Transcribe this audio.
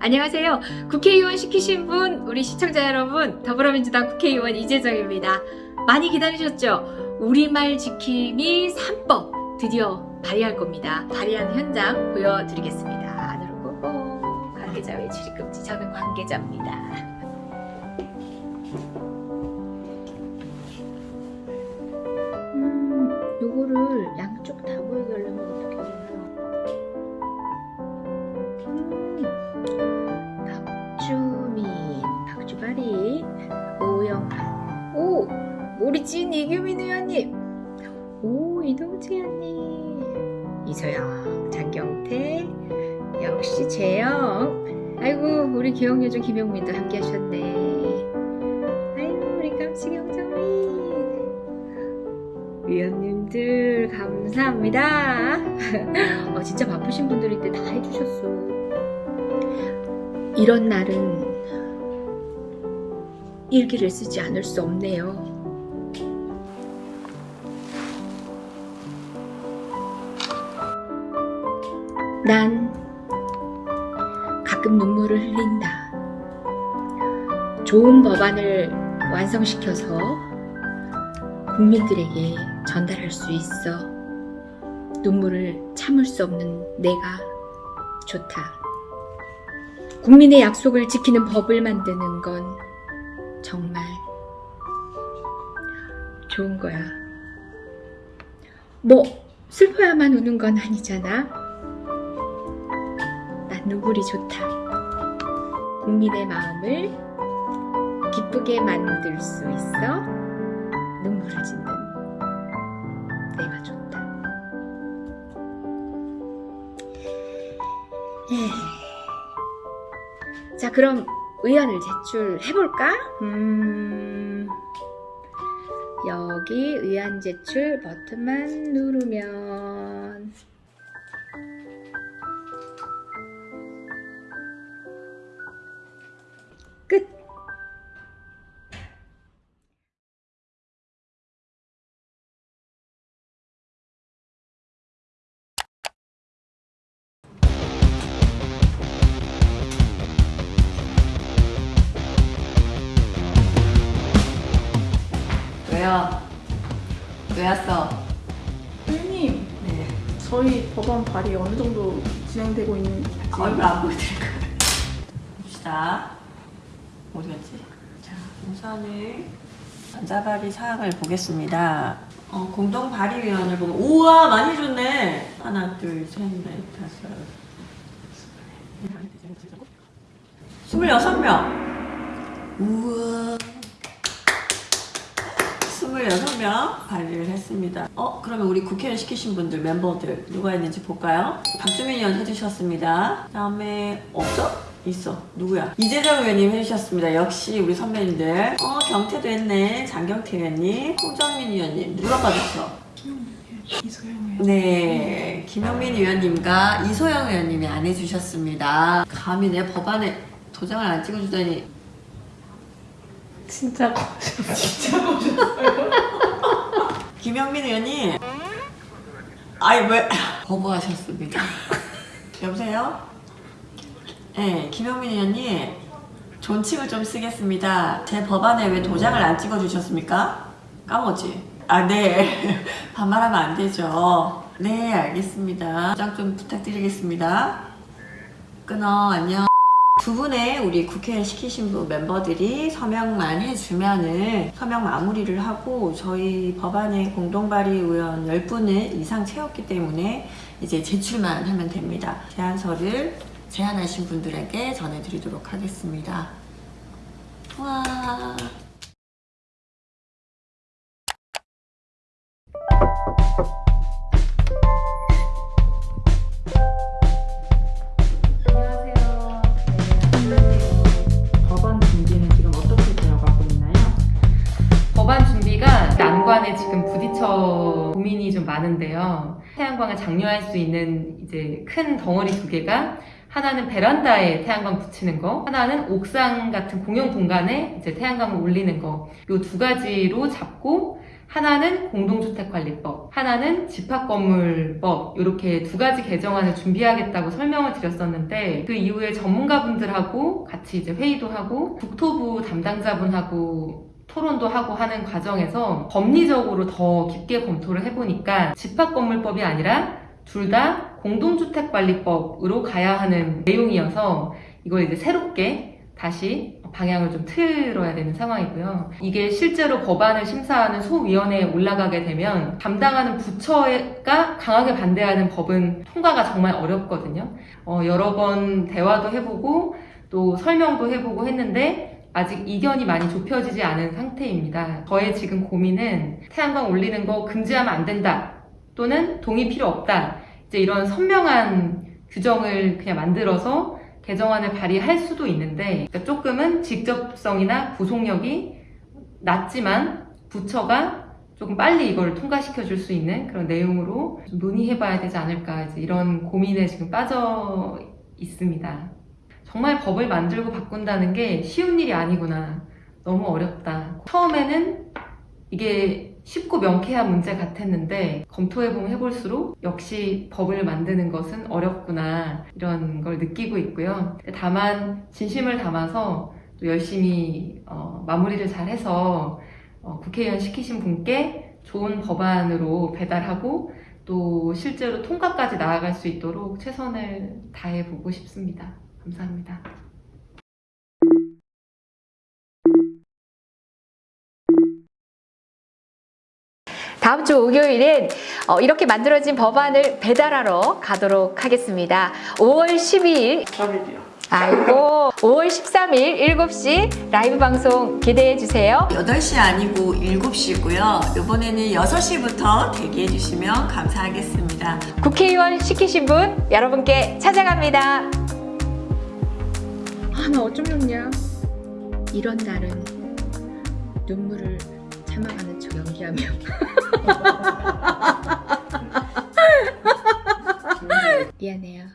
안녕하세요. 국회의원 시키신 분, 우리 시청자 여러분, 더불어민주당 국회의원 이재정입니다. 많이 기다리셨죠? 우리말 지킴이 3법 드디어 발의할 겁니다. 발의하는 현장 보여드리겠습니다. 안으로 고고 관계자 외 출입금지 저는 관계자입니다. 오영환, 오, 모리찐 이규민 의원님, 오, 이동재 의원님, 이소영, 장경태, 역시 재영, 아이고, 우리 기억 요정 김용민도 함께 하셨네. 아이고, 우리 깜찍이 홍정민. 위원님들 감사합니다. 어, 진짜 바쁘신 분들인데 다 해주셨어. 이런 날은 일기를 쓰지 않을 수 없네요. 난 가끔 눈물을 흘린다. 좋은 법안을 완성시켜서 국민들에게 전달할 수 있어 눈물을 참을 수 없는 내가 좋다. 국민의 약속을 지키는 법을 만드는 건 정말 좋은 거야. 뭐 슬퍼야만 우는 건 아니잖아. 난 눈물이 좋다. 국민의 마음을 기쁘게 만들 수 있어 눈물을 짓는 내가 좋다. 에이. 자, 그럼 의안을 제출해볼까? 음, 여기 의안 제출 버튼만 누르면 왜요? 왜 왔어? 선생님, 네. 저희 법안 발의 어느 정도 진행되고 있는지 얼굴 안 보여드릴 거예요. 봅시다. 어디 갔지? 자, 우선은 전자발의 사항을 보겠습니다. 어, 공동 발의위원을 보면 우와 많이 줬네. 하나, 둘, 셋, 넷, 다섯. 스물여섯 명. 우와. 26명 발의를 했습니다. 어, 그러면 우리 국회의원 시키신 분들, 멤버들 누가 있는지 볼까요? 박주민 의원 해주셨습니다. 그 다음에 없어? 있어. 누구야? 이재정 의원님 해주셨습니다. 역시 우리 선배님들. 어, 경태도 했네. 장경태 의원님. 홍정민 의원님. 누가? 이소영 네, 김영민 의원님과 이소영 의원님이 안 해주셨습니다. 감히 내 법안에 도장을 안 찍어주다니 진짜 거셨어요. 진짜 거셨어요. 김영민 의원님. 아이 왜? 거부하셨습니다. 여보세요? 네 김영민 의원님. 존칭을 좀 쓰겠습니다. 제 법안에 왜 도장을 안 찍어주셨습니까? 까먹었지? 아네. 반말하면 안 되죠. 네 알겠습니다. 도장 좀 부탁드리겠습니다. 끊어 안녕 두 분의 우리 국회 시키신 분 멤버들이 서명만 해주면은 서명 마무리를 하고 저희 법안의 공동발의 의원 10분을 이상 채웠기 때문에 이제 제출만 하면 됩니다. 제안서를 제안하신 분들에게 전해드리도록 하겠습니다. 와. 많은데요. 태양광을 장려할 수 있는 이제 큰 덩어리 두 개가 하나는 베란다에 태양광 붙이는 거, 하나는 옥상 같은 공용 공간에 이제 태양광을 올리는 거. 요두 가지로 잡고 하나는 공동주택관리법, 하나는 집합건물법 이렇게 두 가지 개정안을 준비하겠다고 설명을 드렸었는데 그 이후에 전문가분들하고 같이 이제 회의도 하고 국토부 담당자분하고 토론도 하고 하는 과정에서 법리적으로 더 깊게 검토를 해보니까 집합건물법이 아니라 둘 다 공동주택관리법으로 가야 하는 내용이어서 이걸 이제 새롭게 다시 방향을 좀 틀어야 되는 상황이고요. 이게 실제로 법안을 심사하는 소위원회에 올라가게 되면 담당하는 부처가 강하게 반대하는 법은 통과가 정말 어렵거든요. 어, 여러 번 대화도 해보고 또 설명도 해보고 했는데 아직 이견이 많이 좁혀지지 않은 상태입니다. 저의 지금 고민은 태양광 올리는 거 금지하면 안 된다. 또는 동의 필요 없다. 이제 이런 선명한 규정을 그냥 만들어서 개정안을 발의할 수도 있는데 그러니까 조금은 직접성이나 구속력이 낮지만 부처가 조금 빨리 이걸 통과시켜 줄 수 있는 그런 내용으로 좀 논의해 봐야 되지 않을까 이런 고민에 지금 빠져 있습니다. 정말 법을 만들고 바꾼다는 게 쉬운 일이 아니구나. 너무 어렵다. 처음에는 이게 쉽고 명쾌한 문제 같았는데 검토해보면 해볼수록 역시 법을 만드는 것은 어렵구나 이런 걸 느끼고 있고요. 다만 진심을 담아서 또 열심히 어, 마무리를 잘해서 어, 국회의원 시키신 분께 좋은 법안으로 배달하고 또 실제로 통과까지 나아갈 수 있도록 최선을 다해보고 싶습니다. 감사합니다. 다음 주 목요일엔 어, 이렇게 만들어진 법안을 배달하러 가도록 하겠습니다. 5월 12일 3일이요. 아이고 5월 13일 7시 라이브 방송 기대해 주세요. 8시 아니고 7시고요. 이번에는 6시부터 대기해 주시면 감사하겠습니다. 국회의원 시키신 분 여러분께 찾아갑니다. 아, 나 어쩜 좋냐. 이런 날은 눈물을 참아가는 척 연기하며 미안해요.